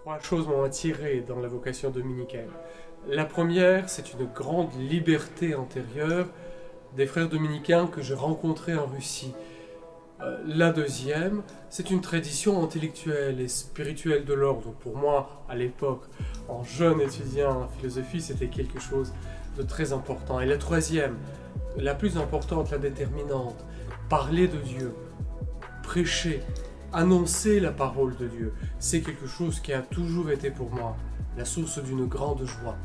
Trois choses m'ont attiré dans la vocation dominicale. La première, c'est une grande liberté antérieure des frères dominicains que j'ai rencontrés en Russie. Euh, la deuxième, c'est une tradition intellectuelle et spirituelle de l'ordre. Pour moi, à l'époque, en jeune étudiant en philosophie, c'était quelque chose de très important. Et la troisième, la plus importante, la déterminante, parler de Dieu, prêcher, annoncer la parole de Dieu, c'est quelque chose qui a toujours été pour moi la source d'une grande joie.